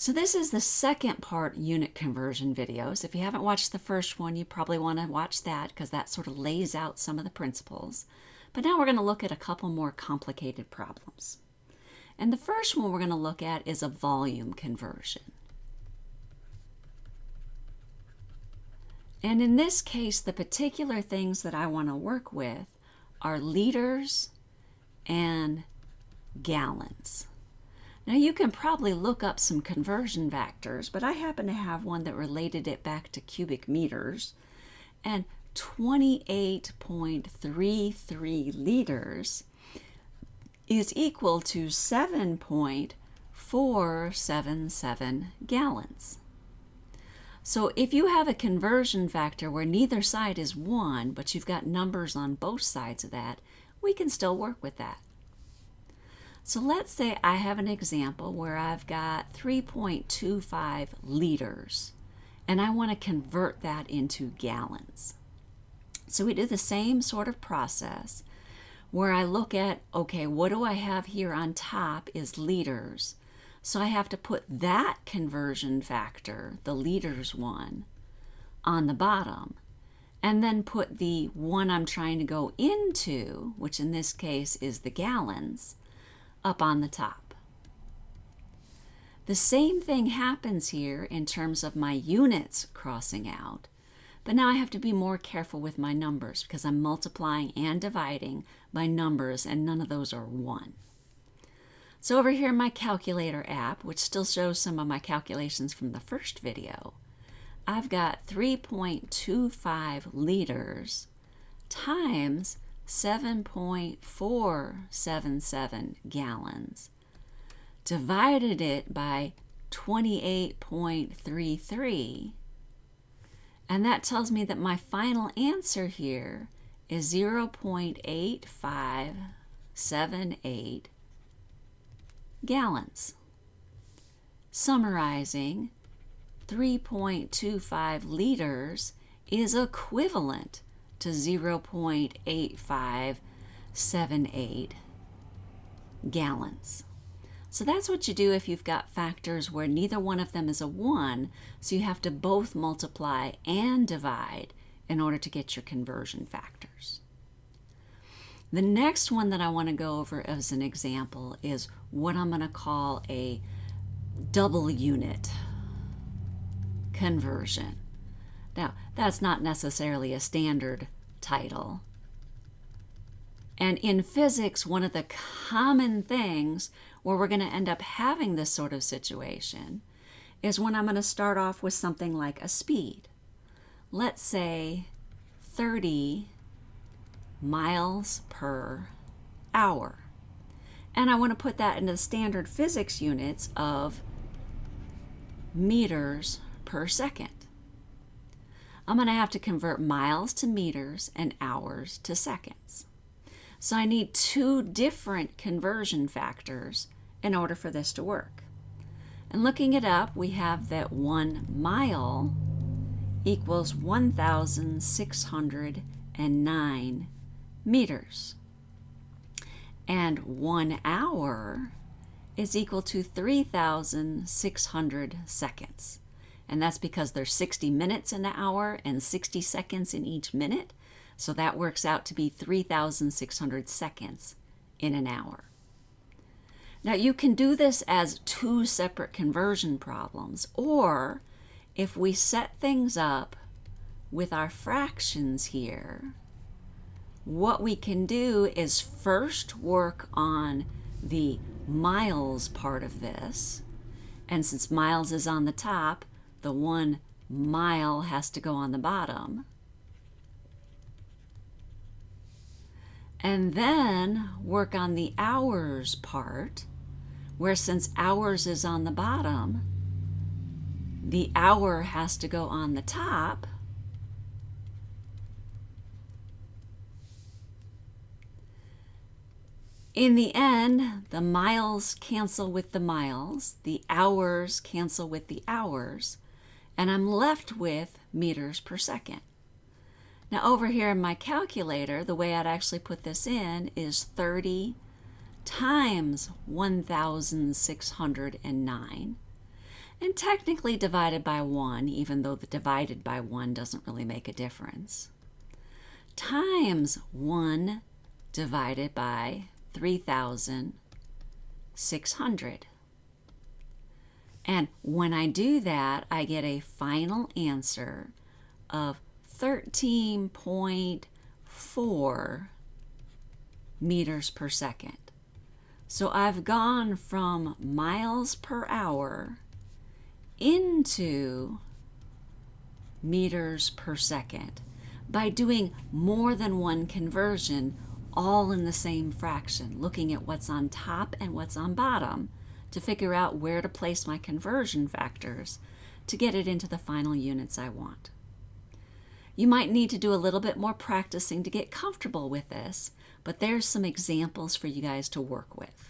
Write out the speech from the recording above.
So this is the second part unit conversion videos. If you haven't watched the first one, you probably want to watch that because that sort of lays out some of the principles. But now we're going to look at a couple more complicated problems. And the first one we're going to look at is a volume conversion. And in this case, the particular things that I want to work with are liters and gallons. Now you can probably look up some conversion factors, but I happen to have one that related it back to cubic meters. And 28.33 liters is equal to 7.477 gallons. So if you have a conversion factor where neither side is 1, but you've got numbers on both sides of that, we can still work with that. So let's say I have an example where I've got 3.25 liters and I want to convert that into gallons. So we do the same sort of process where I look at, okay, what do I have here on top is liters. So I have to put that conversion factor, the liters one, on the bottom and then put the one I'm trying to go into, which in this case is the gallons, up on the top. The same thing happens here in terms of my units crossing out, but now I have to be more careful with my numbers because I'm multiplying and dividing by numbers and none of those are 1. So over here in my calculator app, which still shows some of my calculations from the first video, I've got 3.25 liters times 7.477 gallons, divided it by 28.33, and that tells me that my final answer here is 0.8578 gallons. Summarizing, 3.25 liters is equivalent to 0.8578 gallons. So that's what you do if you've got factors where neither one of them is a 1, so you have to both multiply and divide in order to get your conversion factors. The next one that I want to go over as an example is what I'm going to call a double unit conversion. Now, that's not necessarily a standard title. And in physics, one of the common things where we're going to end up having this sort of situation is when I'm going to start off with something like a speed. Let's say 30 miles per hour. And I want to put that into the standard physics units of meters per second. I'm going to have to convert miles to meters and hours to seconds. So I need two different conversion factors in order for this to work. And looking it up, we have that one mile equals 1,609 meters. And one hour is equal to 3,600 seconds and that's because there's 60 minutes in the hour and 60 seconds in each minute. So that works out to be 3,600 seconds in an hour. Now you can do this as two separate conversion problems, or if we set things up with our fractions here, what we can do is first work on the miles part of this, and since miles is on the top, the one mile has to go on the bottom. And then work on the hours part, where since hours is on the bottom, the hour has to go on the top. In the end, the miles cancel with the miles, the hours cancel with the hours, and I'm left with meters per second. Now over here in my calculator, the way I'd actually put this in is 30 times 1,609. and technically divided by 1, even though the divided by 1 doesn't really make a difference, times 1 divided by 3,600. And when I do that, I get a final answer of 13.4 meters per second. So I've gone from miles per hour into meters per second by doing more than one conversion all in the same fraction, looking at what's on top and what's on bottom to figure out where to place my conversion factors to get it into the final units I want. You might need to do a little bit more practicing to get comfortable with this, but there's some examples for you guys to work with.